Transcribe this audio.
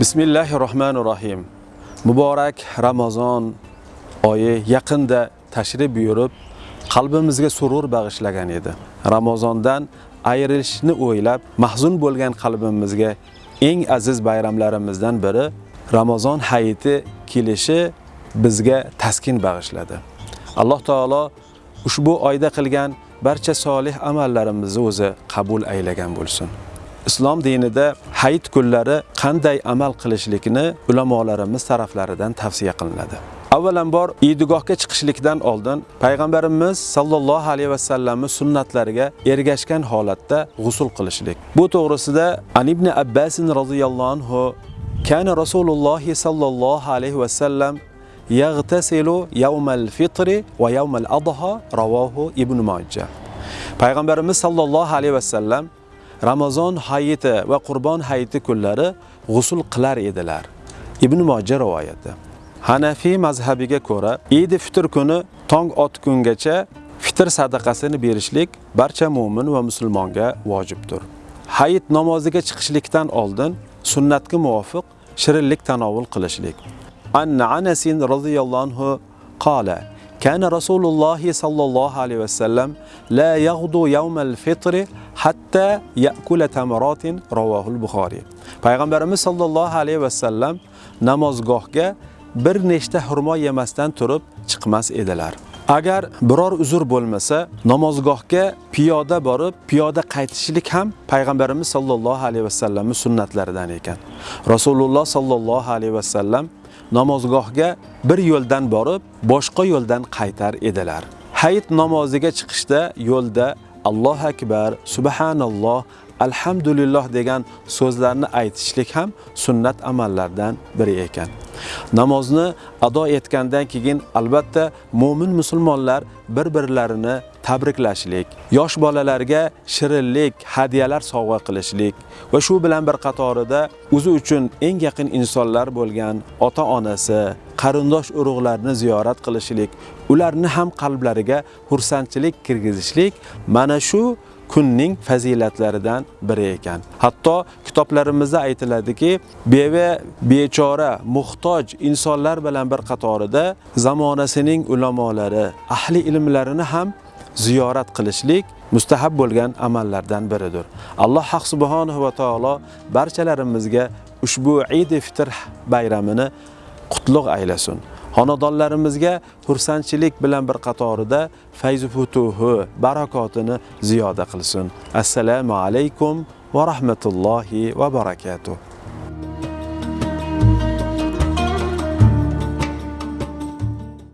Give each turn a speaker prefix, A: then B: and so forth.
A: bismillahi Rohmanir Rohim. Muborak Ramazon oyi yaqinda tashrif buyurib, qalbimizga surur bag'ishlagan edi. Ramazondan ayrilishni o'ylab, mahzun bo'lgan qalbimizga eng aziz bayramlarimizdan biri Ramazon hayiti kelishi bizga taskin bag'ishladi. Alloh taolo ushbu oyda qilgan barcha solih amallarimizni o'zi qabul aylagan bo'lsin. Islom dinida hayit kunlari qanday amal qilishlikni ulamolarimiz taraflaridan tavsiya qilinadi. Avvalambor idigohga chiqishlikdan oldin payg'ambarimiz sallallohu alayhi vasallamning sunnatlariga ergashgan holatda g'usul qilishlik. Bu to'g'risida An ibn Abbas radhiyallohu anhu kana Rasululloh sallallohu alayhi vasallam yag'tasilu yawmal fitri va yawmal adha rawahu Ibn Majah. Payg'ambarimiz sallallohu alayhi vasallam Ramazon hayiti va Qurbon hayiti kunlari g'usul qilar edilar. Ibn Majah rivoyati. Hanafi mazhabiga ko'ra, Eid fitr kuni tong otgungacha fitr sadaqasini berishlik barcha mu'min va musulmonga vojibdir. Hayit namoziga chiqishlikdan oldin sunnatga muvofiq shirinlik tanovul qilishlik. An Anas radhiyallohu anhu qala كان رسول الله صلى الله عليه وسلم لا يغدو يوم الفطر حتى يأكل تمرات رواه البخاري payg'ambarimiz sollallohu alayhi vasallam namozgohga bir nechta xurmo yemasdan turib chiqmas edilar Agar biror uzr bo'lmasa namozgohga piyoda borib piyoda qaytishlik ham payg'ambarimiz sollallohu alayhi vasallamning sunnatlaridan ekan. Rasululloh sollallohu alayhi vasallam namozgohga bir yo'ldan borib boshqa yo'ldan qaytar edilar. Hayit namoziga chiqishda yo'lda Alloh akbar subhanalloh alhamdulillah degan so'zlarni aytishlik ham sunnat amallardan biri ekan. Namozni ado etgandan keyin albatta mu'min musulmonlar bir-birlarini tabriklashlik, yosh bolalarga shirinlik, hadiyalar sovg'a qilishlik va shu bilan bir qatorida o'zi uchun eng yaqin insonlar bo'lgan ota-onasi, qarindosh urug'larni ziyorat qilishlik, ularni ham qalblariga xursandchilik kirgizishlik mana shu kunning fazilatlaridan biri ekan. Hatto kitoblarimizda aytiladiki, beva, bechora, muhtoj insonlar bilan bir qatorida zamonasining ulamolari, ahli ilmlarini ham ziyorat qilishlik mustahab bo'lgan amallardan biridir. Alloh haq subhanahu va taolo barchalarimizga ushbu Eid fitr bayramini qutlug' aylasin. Xonadonlarimizga xursandchilik bilan bir qatorida fayzu futuhi, barakotini ziyoda qilsin. Assalomu alaykum va rahmatullohi va barakatuh.